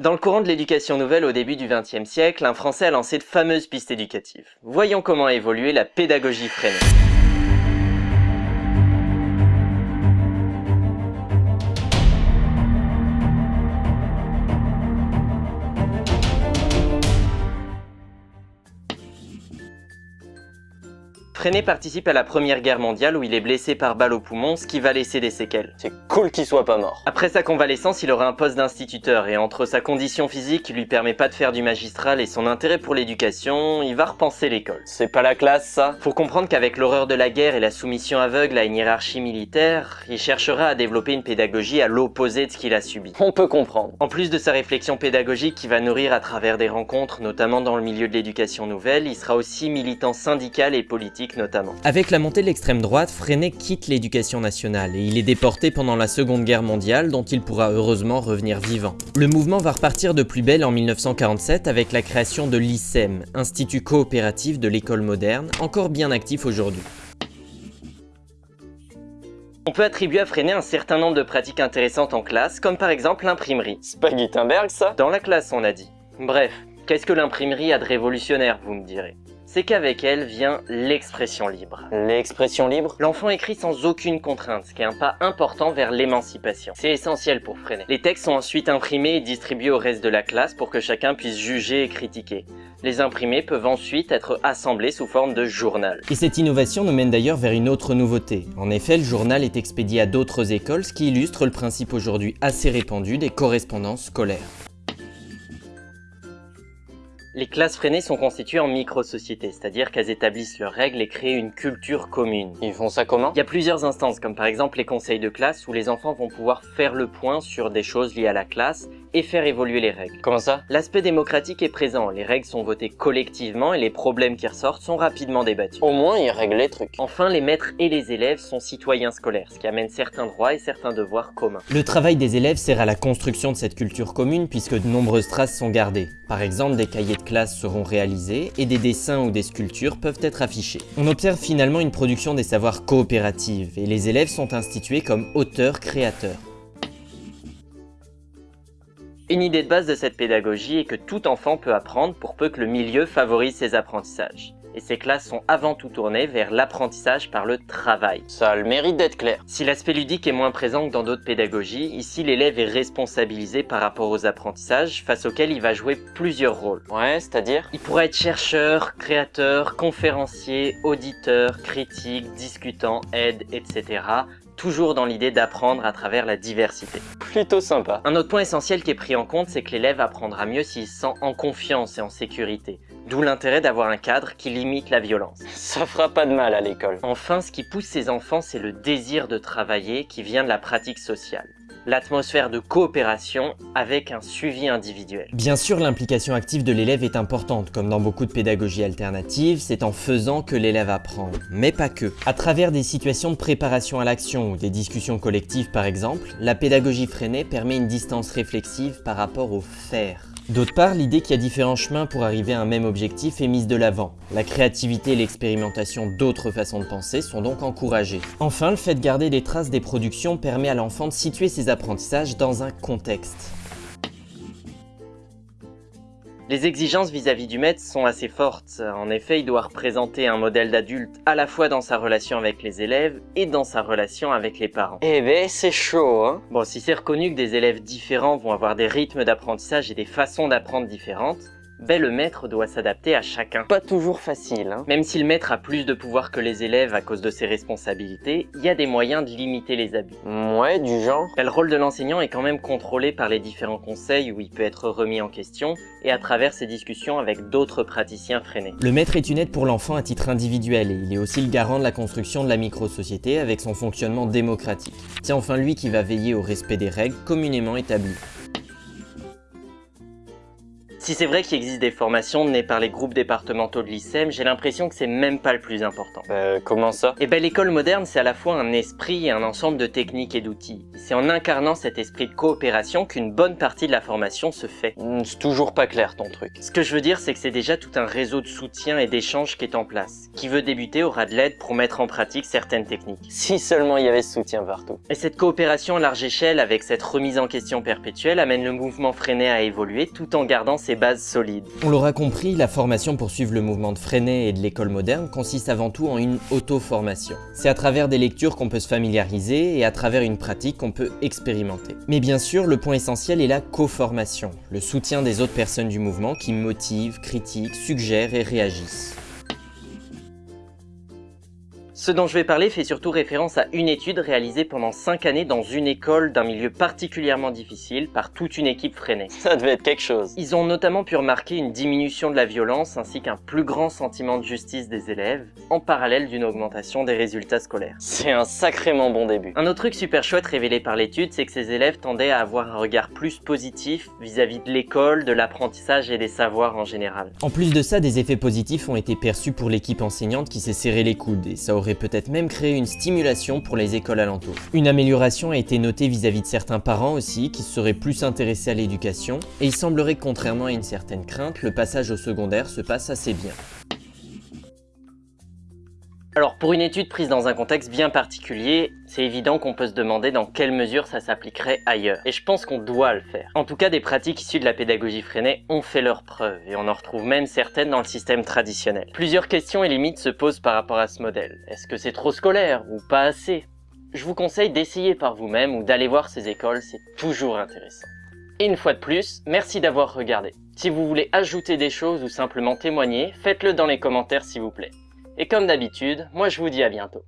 Dans le courant de l'éducation nouvelle au début du XXe siècle, un Français a lancé de fameuses pistes éducatives. Voyons comment a évolué la pédagogie freinée. Freinet participe à la première guerre mondiale où il est blessé par balle au poumon, ce qui va laisser des séquelles. C'est cool qu'il soit pas mort. Après sa convalescence, il aura un poste d'instituteur et entre sa condition physique qui lui permet pas de faire du magistral et son intérêt pour l'éducation, il va repenser l'école. C'est pas la classe ça? Faut comprendre qu'avec l'horreur de la guerre et la soumission aveugle à une hiérarchie militaire, il cherchera à développer une pédagogie à l'opposé de ce qu'il a subi. On peut comprendre. En plus de sa réflexion pédagogique qui va nourrir à travers des rencontres, notamment dans le milieu de l'éducation nouvelle, il sera aussi militant syndical et politique notamment. Avec la montée de l'extrême droite, Freinet quitte l'éducation nationale et il est déporté pendant la seconde guerre mondiale dont il pourra heureusement revenir vivant. Le mouvement va repartir de plus belle en 1947 avec la création de l'ICEM, Institut coopératif de l'école moderne, encore bien actif aujourd'hui. On peut attribuer à Freinet un certain nombre de pratiques intéressantes en classe, comme par exemple l'imprimerie. C'est pas Gutenberg ça? Dans la classe on a dit. Bref, qu'est-ce que l'imprimerie a de révolutionnaire vous me direz? C'est qu'avec elle vient l'expression libre. L'expression libre L'enfant écrit sans aucune contrainte, ce qui est un pas important vers l'émancipation. C'est essentiel pour freiner. Les textes sont ensuite imprimés et distribués au reste de la classe pour que chacun puisse juger et critiquer. Les imprimés peuvent ensuite être assemblés sous forme de journal. Et cette innovation nous mène d'ailleurs vers une autre nouveauté. En effet, le journal est expédié à d'autres écoles, ce qui illustre le principe aujourd'hui assez répandu des correspondances scolaires. Les classes freinées sont constituées en micro-sociétés, c'est-à-dire qu'elles établissent leurs règles et créent une culture commune. Ils font ça comment? Il y a plusieurs instances, comme par exemple les conseils de classe, où les enfants vont pouvoir faire le point sur des choses liées à la classe et faire évoluer les règles. Comment ça? L'aspect démocratique est présent, les règles sont votées collectivement et les problèmes qui ressortent sont rapidement débattus. Au moins, ils règlent les trucs. Enfin, les maîtres et les élèves sont citoyens scolaires, ce qui amène certains droits et certains devoirs communs. Le travail des élèves sert à la construction de cette culture commune puisque de nombreuses traces sont gardées. Par exemple, des cahiers de classe seront réalisés et des dessins ou des sculptures peuvent être affichés. On observe finalement une production des savoirs coopérative et les élèves sont institués comme auteurs-créateurs. Une idée de base de cette pédagogie est que tout enfant peut apprendre pour peu que le milieu favorise ses apprentissages et ces classes sont avant tout tournées vers l'apprentissage par le travail. Ça a le mérite d'être clair. Si l'aspect ludique est moins présent que dans d'autres pédagogies, ici l'élève est responsabilisé par rapport aux apprentissages face auxquels il va jouer plusieurs rôles. Ouais, c'est-à-dire? Il pourrait être chercheur, créateur, conférencier, auditeur, critique, discutant, aide, etc toujours dans l'idée d'apprendre à travers la diversité. Plutôt sympa. Un autre point essentiel qui est pris en compte, c'est que l'élève apprendra mieux s'il se sent en confiance et en sécurité. D'où l'intérêt d'avoir un cadre qui limite la violence. Ça fera pas de mal à l'école. Enfin, ce qui pousse ces enfants, c'est le désir de travailler qui vient de la pratique sociale l'atmosphère de coopération avec un suivi individuel. Bien sûr, l'implication active de l'élève est importante, comme dans beaucoup de pédagogies alternatives, c'est en faisant que l'élève apprend, mais pas que. À travers des situations de préparation à l'action ou des discussions collectives par exemple, la pédagogie freinée permet une distance réflexive par rapport au faire. D'autre part, l'idée qu'il y a différents chemins pour arriver à un même objectif est mise de l'avant. La créativité et l'expérimentation d'autres façons de penser sont donc encouragées. Enfin, le fait de garder des traces des productions permet à l'enfant de situer ses apprentissages dans un contexte. Les exigences vis-à-vis du maître sont assez fortes. En effet, il doit représenter un modèle d'adulte à la fois dans sa relation avec les élèves et dans sa relation avec les parents. Eh ben, c'est chaud, hein Bon, si c'est reconnu que des élèves différents vont avoir des rythmes d'apprentissage et des façons d'apprendre différentes, ben le maître doit s'adapter à chacun. Pas toujours facile, hein. Même si le maître a plus de pouvoir que les élèves à cause de ses responsabilités, il y a des moyens de limiter les abus. Ouais, du genre ben, Le rôle de l'enseignant est quand même contrôlé par les différents conseils où il peut être remis en question et à travers ses discussions avec d'autres praticiens freinés. Le maître est une aide pour l'enfant à titre individuel et il est aussi le garant de la construction de la micro-société avec son fonctionnement démocratique. C'est enfin lui qui va veiller au respect des règles communément établies. Si c'est vrai qu'il existe des formations menées par les groupes départementaux de l'ICEM, j'ai l'impression que c'est même pas le plus important. Euh, comment ça? Eh ben l'école moderne, c'est à la fois un esprit et un ensemble de techniques et d'outils. C'est en incarnant cet esprit de coopération qu'une bonne partie de la formation se fait. Hmm, c'est toujours pas clair ton truc. Ce que je veux dire, c'est que c'est déjà tout un réseau de soutien et d'échange qui est en place. Qui veut débuter aura de l'aide pour mettre en pratique certaines techniques. Si seulement il y avait ce soutien partout. Et cette coopération à large échelle avec cette remise en question perpétuelle amène le mouvement Freinet à évoluer tout en gardant ses bases solides. On l'aura compris, la formation pour suivre le mouvement de Freinet et de l'école moderne consiste avant tout en une auto-formation. C'est à travers des lectures qu'on peut se familiariser et à travers une pratique qu'on peut expérimenter. Mais bien sûr, le point essentiel est la co-formation, le soutien des autres personnes du mouvement qui motivent, critiquent, suggèrent et réagissent. Ce dont je vais parler fait surtout référence à une étude réalisée pendant 5 années dans une école d'un milieu particulièrement difficile par toute une équipe freinée. Ça devait être quelque chose. Ils ont notamment pu remarquer une diminution de la violence ainsi qu'un plus grand sentiment de justice des élèves, en parallèle d'une augmentation des résultats scolaires. C'est un sacrément bon début. Un autre truc super chouette révélé par l'étude, c'est que ces élèves tendaient à avoir un regard plus positif vis-à-vis -vis de l'école, de l'apprentissage et des savoirs en général. En plus de ça, des effets positifs ont été perçus pour l'équipe enseignante qui s'est serré les coudes, et ça aurait peut-être même créer une stimulation pour les écoles alentours. Une amélioration a été notée vis-à-vis de certains parents aussi, qui seraient plus intéressés à l'éducation, et il semblerait que contrairement à une certaine crainte, le passage au secondaire se passe assez bien. Alors pour une étude prise dans un contexte bien particulier, c'est évident qu'on peut se demander dans quelle mesure ça s'appliquerait ailleurs. Et je pense qu'on doit le faire. En tout cas, des pratiques issues de la pédagogie freinée ont fait leurs preuves, et on en retrouve même certaines dans le système traditionnel. Plusieurs questions et limites se posent par rapport à ce modèle. Est-ce que c'est trop scolaire ou pas assez? Je vous conseille d'essayer par vous-même ou d'aller voir ces écoles, c'est toujours intéressant. Et une fois de plus, merci d'avoir regardé. Si vous voulez ajouter des choses ou simplement témoigner, faites-le dans les commentaires s'il vous plaît. Et comme d'habitude, moi je vous dis à bientôt.